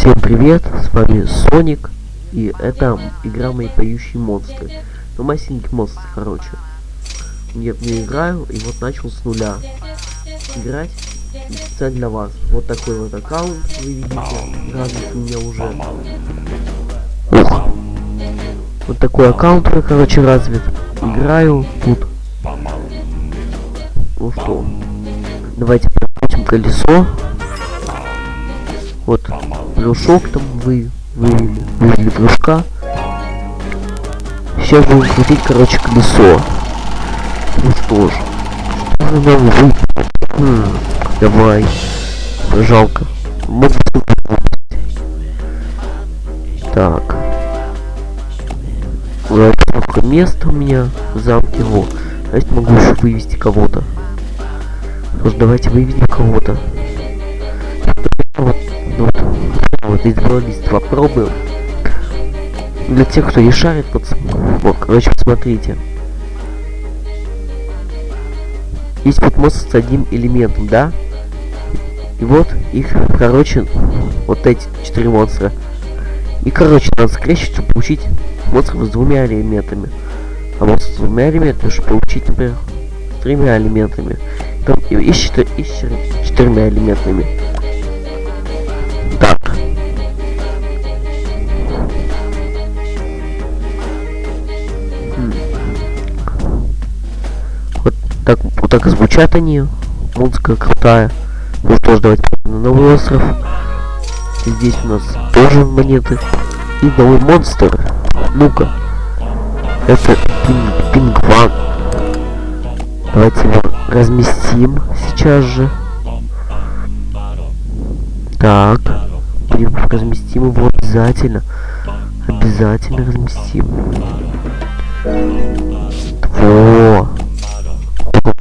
Всем привет, с вами Соник, и это игра «Мои поющие монстры». Ну, масенький монстр, короче. Я в нее играю, и вот начал с нуля играть специально для вас. Вот такой вот аккаунт, вы видите, развит у меня уже. Ух. Вот такой аккаунт, короче, развит. Играю тут. Ну что, давайте прокрутим колесо. Вот, плюшок там вы вывели, вывели плюшка. Сейчас будем крутить, короче, колесо. Ну что ж, что же нам. Хм, давай. Жалко. Могу Так. Вот только место у меня в замке. А если могу еще вывести кого-то. Просто давайте выведем кого-то. Вот из лист попробуем. Для тех, кто не шарит, вот, вот короче, посмотрите. Есть вот монстр с одним элементом, да? И вот их, короче, вот эти четыре монстра. И, короче, надо скрещивать, чтобы получить монстров с двумя элементами. А монстр с двумя элементами, чтобы получить, например, с тремя элементами. Там и, и, четыр, и с четырьмя элементами. Так, вот так и звучат они. Музыка крутая. Ну что ж, давайте на новый остров. Здесь у нас тоже монеты. И новый монстр. Ну-ка. Это пинг пингван. Давайте его разместим сейчас же. Так. Разместим его обязательно. Обязательно разместим. Во.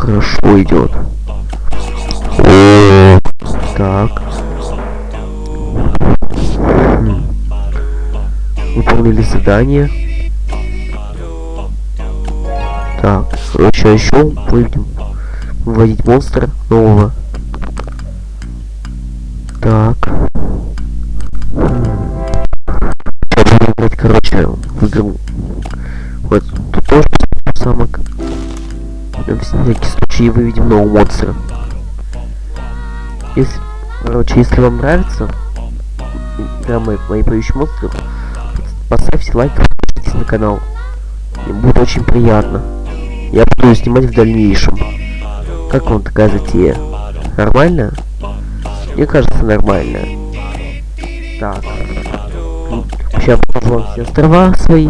Хорошо идет. О, так. Хм. Выполнили задание. Так, короче, а еще выведем выводить монстра нового. Так. Сейчас играть, короче, в игру. Вот. На всякий случай выведем нового монстра. Если, короче, если вам нравится игра мои, мои поющие монстры, поставьте лайк, подпишитесь на канал. Мне будет очень приятно. Я буду снимать в дальнейшем. Как вам такая затея? Нормально? Мне кажется, нормально. Так. Сейчас покажу вам все острова свои.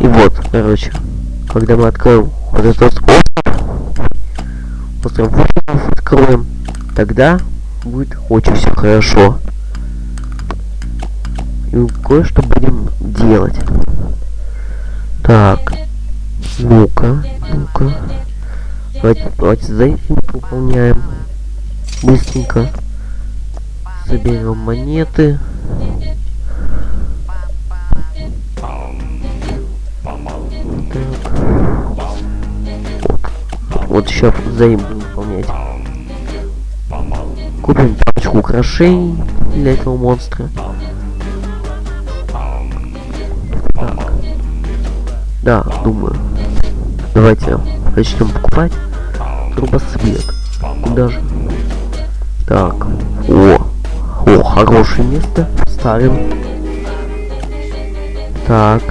И вот, короче, когда мы откроем вот этот остров, остров откроем, тогда будет очень все хорошо. И кое-что будем делать. Так. Ну-ка, ну-ка. Давайте, давайте задание выполняем. Быстренько. Соберем монеты. Вот, сейчас взаим выполнять. Купим парочку украшений для этого монстра. Так. Да, думаю. Давайте начнем покупать. Трубосвет. Куда же? Так. О. О, хорошее место. Ставим. Так.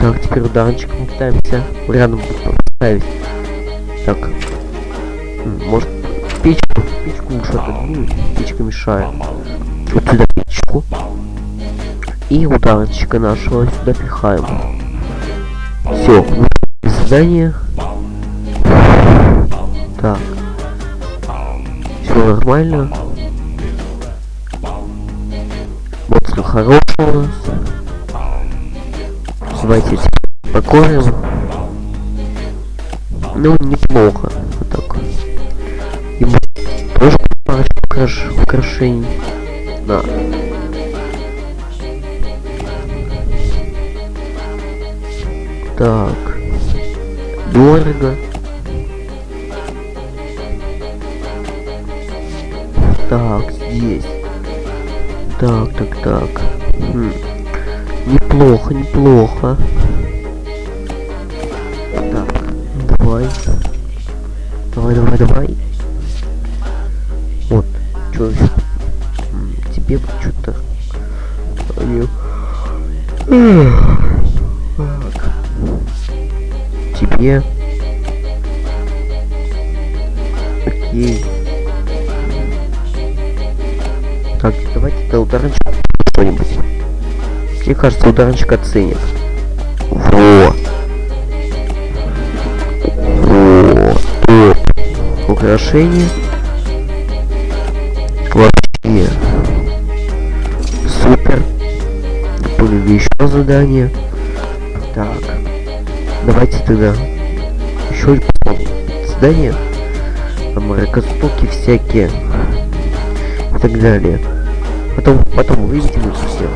Так, теперь ударничком пытаемся рядом поставить. Так. Может, печку? Печку лучше отодвинуть. Печка мешает. Вот сюда печку. И ударчика нашего сюда пихаем. Все, задание. Так. Все нормально. Монстр хороший у нас. Давайте покорим. Ну, неплохо. Вот так. Ему тоже парочку украшений. Да. Так. Дорого. Так, здесь. Так, так, так. Хм. Неплохо, неплохо. Так, давай. Давай, давай, давай. Вот, что еще? Тебе что-то... Так. Тебе... Окей. Так, давайте до ударничка что-нибудь. Мне кажется, ударничек оценит. Во! Во! Топ! Украшение. Вообще. Супер. Выполнили еще задание. Так. Давайте тогда еще задание. Мракостоки всякие. И так далее. Потом, потом выведем их всех.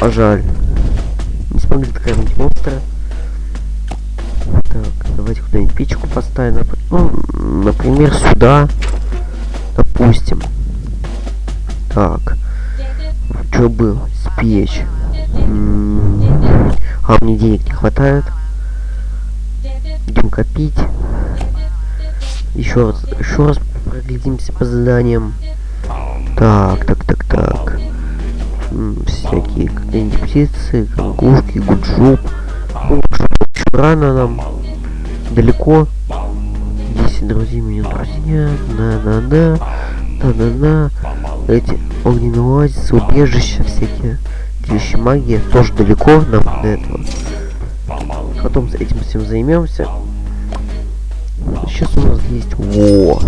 А жаль. Не смогли докормить монстра. Так, давайте куда-нибудь печку поставим. Ну, например, сюда. Допустим. Так. Что бы спечь? а мне денег не хватает. Идем копить. Еще раз, еще раз проглядимся по заданиям. Так, так, так, так. Всякие какие-нибудь птицы, кангушки, гуджуп. Ну, рано нам. Далеко. 10 друзей, меня друзья. Да-да-да. Да-да-да. Эти огненные оазисы, убежища всякие. Вещи магии. Тоже далеко нам до этого. Потом этим всем займемся. Сейчас у нас есть... Во!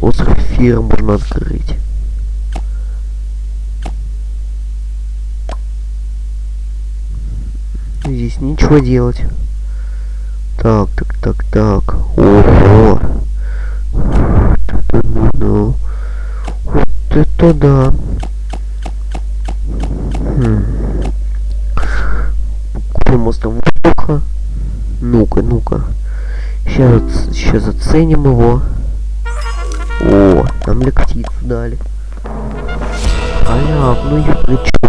Остров Фира можно открыть. Здесь ничего делать. Так, так, так, так. Ого! Ну, вот это да. Хм. Купим остров воздуха. Ну-ка, ну-ка. Сейчас, сейчас оценим его. О, нам мне птицу дали. Аляп, ну я плечу.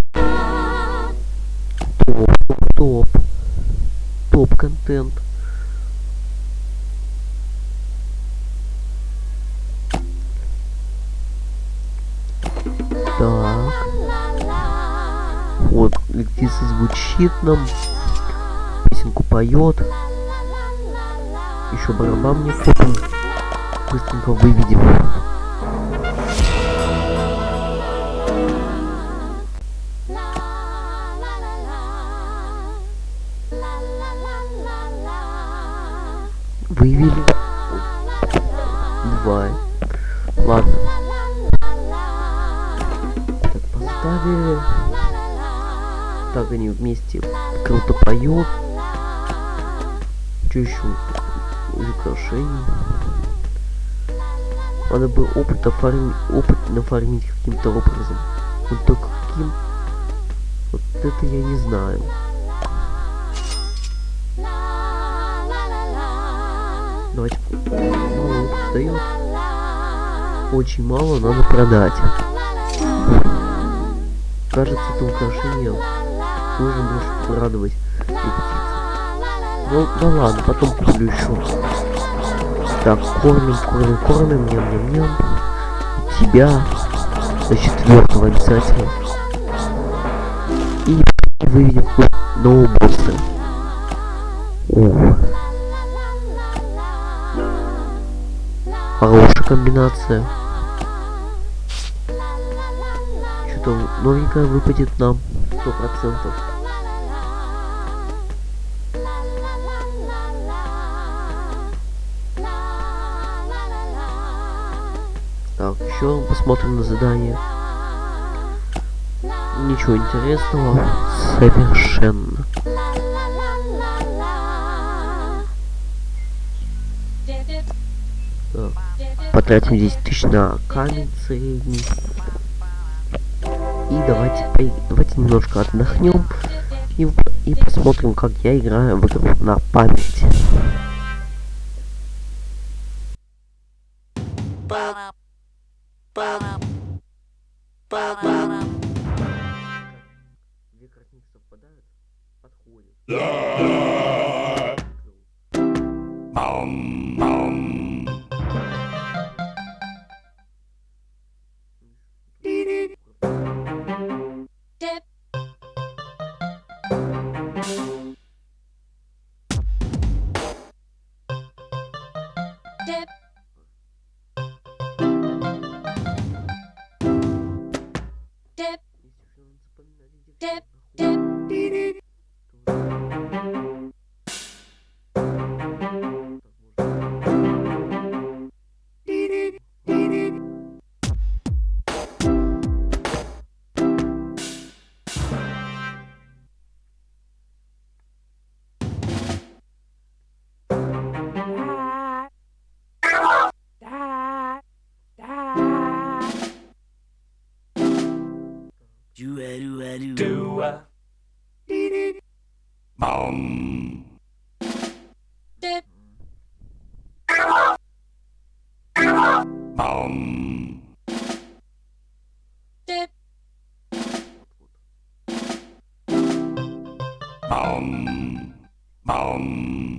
Топ, топ, топ. Топ контент. Так. Вот, птица звучит нам. Песенку поет. Еще барабан мне купим. Быстренько выведем. Вывели. Два. Ладно. Так, поставили. Так они вместе круто поют. Еще? украшений. Надо бы опыт оформить, опыт нафармить каким-то образом. Вот только каким? Вот это я не знаю. Давайте мало опыт дает. Очень мало надо продать. Кажется, это украшение должен больше порадовать ну, ну ладно, потом куплю еще. Так, кормим, кормим, кормим, ням, ням, ням. Тебя до четвертого обязательно. И выведем нового босса. Ух. Хорошая комбинация. Что-то новенькое выпадет нам. Сто процентов. еще посмотрим на задание. Ничего интересного. Совершенно. Потратим 10 тысяч на средний. И давайте, давайте немножко отдохнем и, и посмотрим, как я играю в игру на память. Две. Tom. Tip. Baum. Baum.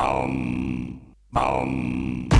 Bum. Bum.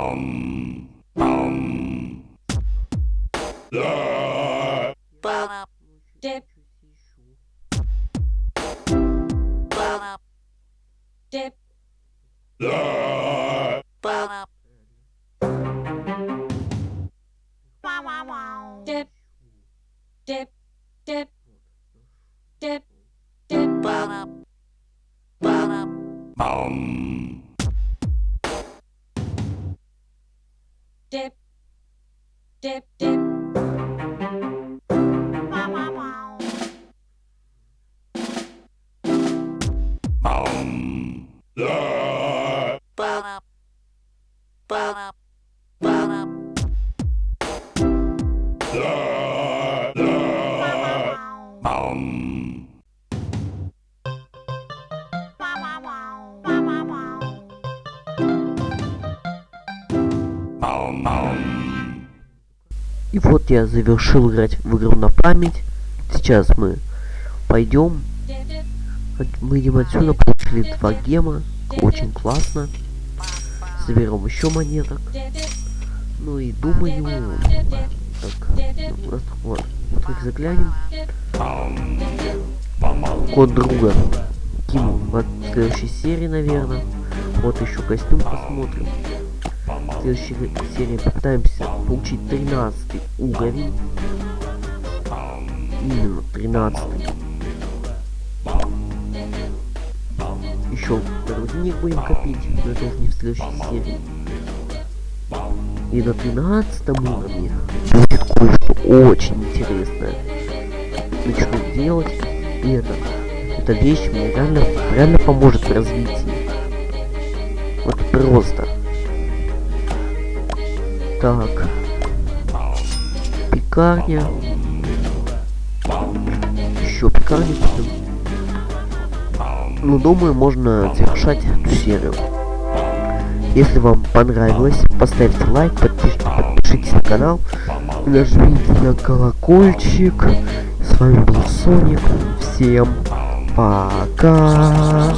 Um, um. Yeah. Dip, dip, dip. И вот я завершил играть в игру на память. Сейчас мы пойдем. Мы идем отсюда, получили два гема. Очень классно. Заберем еще монеток. Ну и думаю, так, ну, вот, вот, только заглянем. Код друга. Кину в следующей серии, наверное. Вот еще костюм посмотрим. В следующей серии попытаемся получить 13 уровень. Именно 13. Еще денег будем копить, но это уже не в следующей серии. И на 13 уровне будет кое-что очень интересное. Начну делать, и это, эта вещь мне реально, реально поможет в развитии. Вот просто. Так. Пекарня. Еще пекарня купим. Ну, думаю, можно завершать эту серию. Если вам понравилось, поставьте лайк, подпишитесь, подпишитесь на канал, нажмите на колокольчик. С вами был Соник. Всем пока.